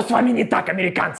С вами не так, американцы?